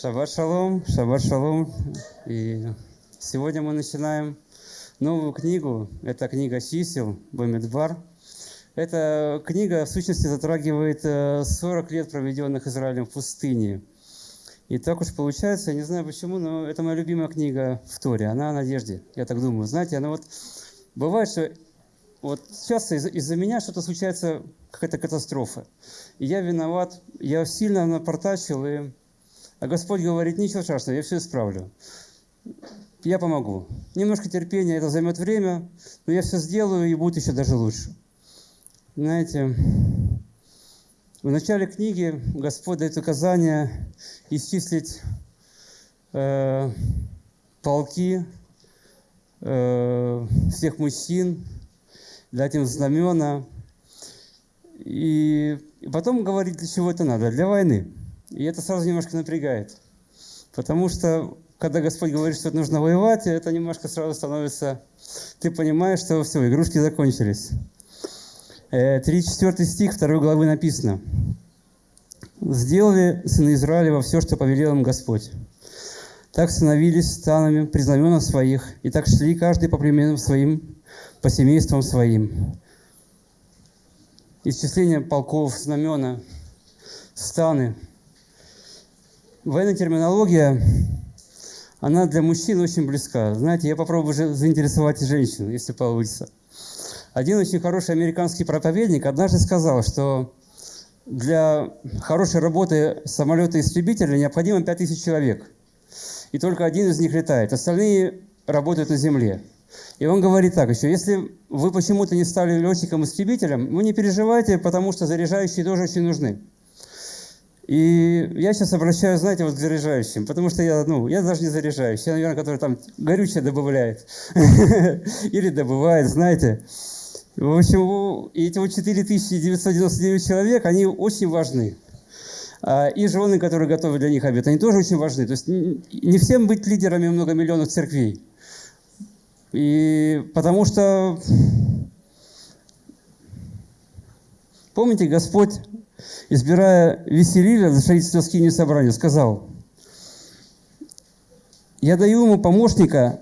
Шаббат шалом, шаббат шалом. И сегодня мы начинаем новую книгу. Это книга чисел, Бамидбар. Эта книга, в сущности, затрагивает 40 э, лет, проведенных Израилем в пустыне. И так уж получается, я не знаю почему, но это моя любимая книга в Торе. Она о надежде, я так думаю. Знаете, она вот... Бывает, что вот часто из- из-за меня что-то случается, какая-то катастрофа. И я виноват, я сильно напортачил, и... а Господь говорит, ничего страшного, я все исправлю. Я помогу. Немножко терпения, это займет время, но я все сделаю, и будет еще даже лучше. Знаете, в начале книги Господь дает указание исчислить э, полки э, всех мужчин, дать им знамена. И, потом говорит, для чего это надо? Для войны. И это сразу немножко напрягает. Потому что, когда Господь говорит, что нужно воевать, это немножко сразу становится... Ты понимаешь, что все, игрушки закончились. 34 э, стих 2 главы написано. «Сделали сыны Израилева все, что повелел им Господь. Так становились станами при знаменах своих, и так шли каждый по племенам своим, по семействам своим. Исчисление полков, знамена, станы. Военная терминология, она для мужчин очень близка. Знаете, я попробую заинтересовать женщин, если получится. Один очень хороший американский проповедник однажды сказал, что для хорошей работы самолета-истребителя необходимо 5000 человек. И только один из них летает. Остальные работают на земле. И он говорит так еще, если вы почему-то не стали летчиком-истребителем, вы не переживайте, потому что заряжающие тоже очень нужны. И я сейчас обращаюсь, знаете, вот к заряжающим, потому что я, ну, я даже не заряжающий, я, наверное, который там горючее добавляет или добывает, знаете. В общем, эти вот 4999 человек, они очень важны. А, и жены, которые готовы для них обед, они тоже очень важны. То есть не всем быть лидерами многомиллионных церквей. И потому что, помните, Господь, избирая Веселиля за строительство скини собрания, сказал, «Я даю ему помощника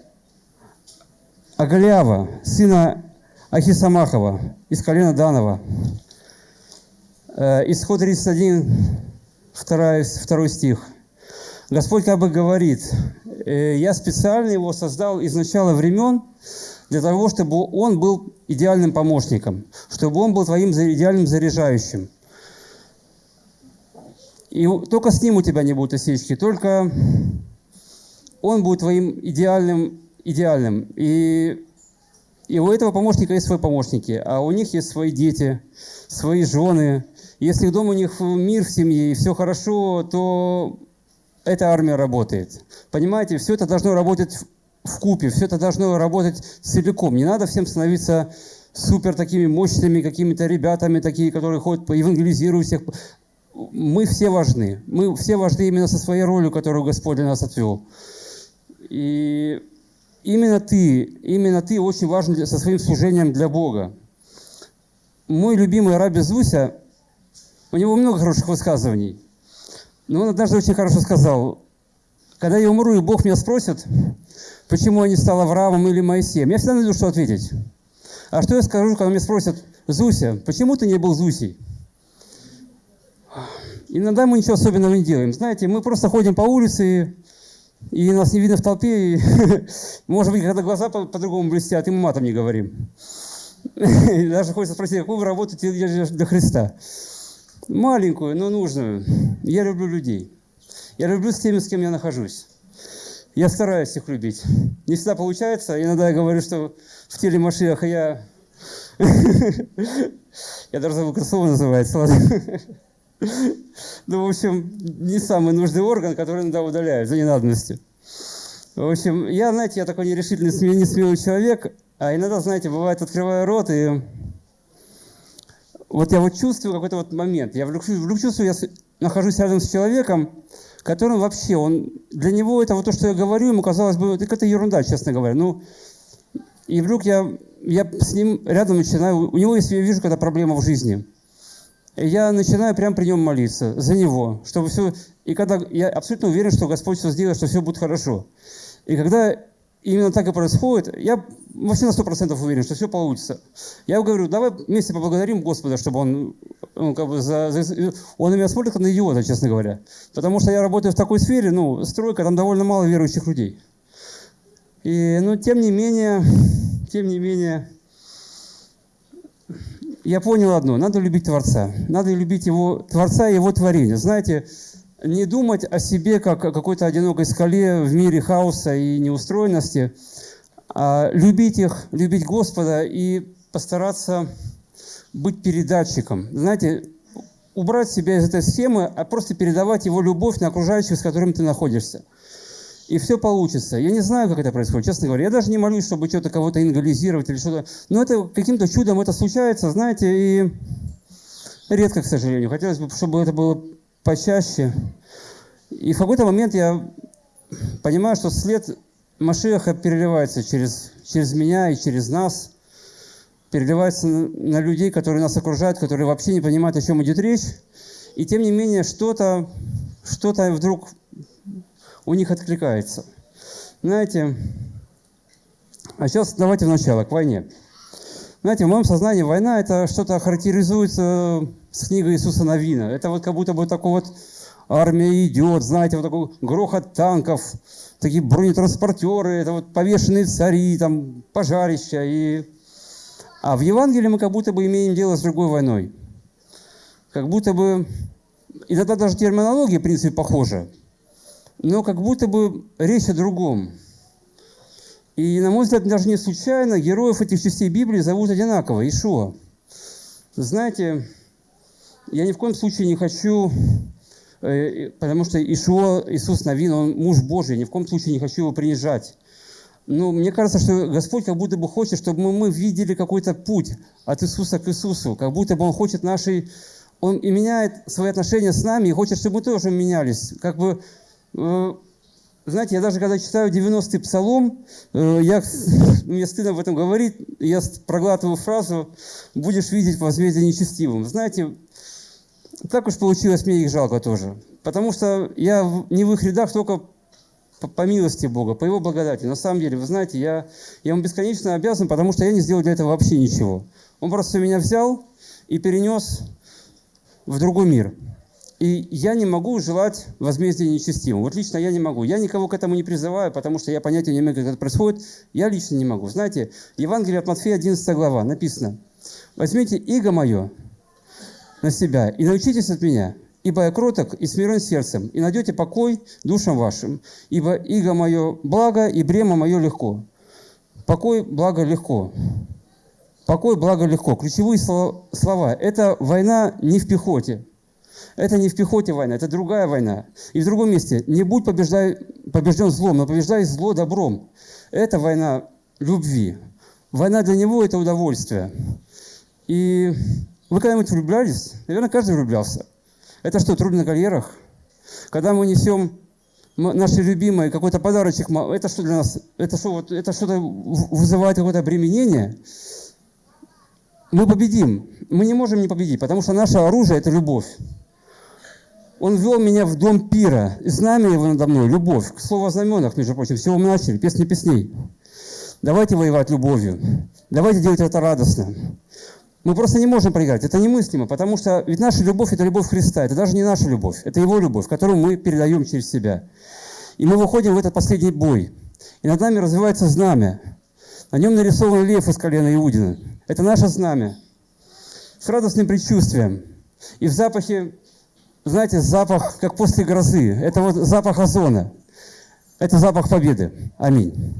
Агалиава, сына Ахисамахова, из колена Данова». Э, исход 31, 2, 2 стих. Господь как бы говорит, Э, я специально его создал из начала времен для того, чтобы он был идеальным помощником, чтобы он был твоим идеальным заряжающим. И только с ним у тебя не будут осечки, только он будет твоим идеальным, идеальным. И, и у этого помощника есть свои помощники, а у них есть свои дети, свои жены. Если дома у них мир в семье и все хорошо, то эта армия работает. Понимаете, все это должно работать в купе, все это должно работать целиком. Не надо всем становиться супер такими мощными какими-то ребятами, такие, которые ходят, евангелизируют всех. Мы все важны. Мы все важны именно со своей ролью, которую Господь для нас отвел. И именно ты, именно ты очень важен со своим служением для Бога. Мой любимый Раби Зуся, у него много хороших высказываний. Но он однажды очень хорошо сказал, когда я умру, и Бог меня спросит, почему я не стал Авраамом или Моисеем, я всегда найду, что ответить. А что я скажу, когда меня спросят, Зуся, почему ты не был Зусей? Иногда мы ничего особенного не делаем. Знаете, мы просто ходим по улице, и нас не видно в толпе, и, может быть, когда глаза по-другому блестят, и мы матом не говорим. даже хочется спросить, какую вы работаете для Христа? Маленькую, но нужную. Я люблю людей. Я люблю с теми, с кем я нахожусь. Я стараюсь их любить. Не всегда получается. Иногда я говорю, что в теле Машиаха я... Я даже забыл, как слово называется. Ну, в общем, не самый нужный орган, который иногда удаляют за ненадобностью. В общем, я, знаете, я такой нерешительный, не смелый человек, а иногда, знаете, бывает, открываю рот, и вот я вот чувствую какой-то вот момент. Я вдруг, чувствую, я нахожусь рядом с человеком, который вообще, он, для него это вот то, что я говорю, ему казалось бы, это какая-то ерунда, честно говоря. Ну, и вдруг я, я с ним рядом начинаю, у него, если я вижу какая-то проблема в жизни, я начинаю прямо при нем молиться за него, чтобы все... И когда я абсолютно уверен, что Господь все сделает, что все будет хорошо. И когда именно так и происходит, я вообще на сто процентов уверен, что все получится. Я говорю, давай вместе поблагодарим Господа, чтобы он, ну, как бы за, за, он меня смотрит как на идиота, честно говоря. Потому что я работаю в такой сфере, ну, стройка, там довольно мало верующих людей. И, ну, тем не менее, тем не менее, я понял одно, надо любить Творца, надо любить его, Творца и его творение. Знаете, не думать о себе как о какой-то одинокой скале в мире хаоса и неустроенности, а любить их, любить Господа и постараться быть передатчиком. Знаете, убрать себя из этой схемы, а просто передавать его любовь на окружающих, с которыми ты находишься и все получится. Я не знаю, как это происходит, честно говоря. Я даже не молюсь, чтобы что-то кого-то ингализировать или что-то. Но это каким-то чудом это случается, знаете, и редко, к сожалению. Хотелось бы, чтобы это было почаще. И в какой-то момент я понимаю, что след Машеха переливается через, через меня и через нас, переливается на, на людей, которые нас окружают, которые вообще не понимают, о чем идет речь. И тем не менее, что-то что, -то, что -то вдруг у них откликается. Знаете, а сейчас давайте в начало, к войне. Знаете, в моем сознании война – это что-то характеризуется с книгой Иисуса Новина. Это вот как будто бы такой вот армия идет, знаете, вот такой грохот танков, такие бронетранспортеры, это вот повешенные цари, там пожарища. И... А в Евангелии мы как будто бы имеем дело с другой войной. Как будто бы... И тогда даже терминология, в принципе, похожа но как будто бы речь о другом. И, на мой взгляд, даже не случайно героев этих частей Библии зовут одинаково – Ишуа. Знаете, я ни в коем случае не хочу, э, потому что Ишуа, Иисус Навин, он муж Божий, ни в коем случае не хочу его принижать. Но мне кажется, что Господь как будто бы хочет, чтобы мы, мы видели какой-то путь от Иисуса к Иисусу, как будто бы Он хочет нашей... Он и меняет свои отношения с нами, и хочет, чтобы мы тоже менялись. Как бы знаете, я даже когда читаю 90-й псалом, э, я, мне стыдно об этом говорить, я проглатываю фразу «будешь видеть возмездие нечестивым». Знаете, так уж получилось, мне их жалко тоже. Потому что я не в их рядах только по, по милости Бога, по Его благодати. На самом деле, вы знаете, я, я Ему бесконечно обязан, потому что я не сделал для этого вообще ничего. Он просто меня взял и перенес в другой мир. И я не могу желать возмездия нечестивым. Вот лично я не могу. Я никого к этому не призываю, потому что я понятия не имею, как это происходит. Я лично не могу. Знаете, Евангелие от Матфея, 11 глава, написано. «Возьмите иго мое на себя и научитесь от меня, ибо я кроток и смирен сердцем, и найдете покой душам вашим, ибо иго мое благо, и бремя мое легко». Покой, благо, легко. Покой, благо, легко. Ключевые слова. Это война не в пехоте. Это не в пехоте война, это другая война. И в другом месте. Не будь побеждай, побежден злом, но побеждай зло добром. Это война любви. Война для него – это удовольствие. И вы когда-нибудь влюблялись? Наверное, каждый влюблялся. Это что, трудно на карьерах? Когда мы несем наши любимые какой-то подарочек, это что для нас? Это что, вот, это что-то вызывает какое-то обременение? Мы победим. Мы не можем не победить, потому что наше оружие – это любовь. Он вел меня в дом пира, знамя его надо мной – любовь. К слову о знаменах, между прочим, всего мы начали, песни песней. Давайте воевать любовью. Давайте делать это радостно. Мы просто не можем проиграть. Это немыслимо, потому что ведь наша любовь – это любовь Христа. Это даже не наша любовь, это Его любовь, которую мы передаем через себя. И мы выходим в этот последний бой. И над нами развивается знамя. На нем нарисован лев из колена Иудина. Это наше знамя. С радостным предчувствием. И в запахе знаете, запах, как после грозы. Это вот запах озона. Это запах победы. Аминь.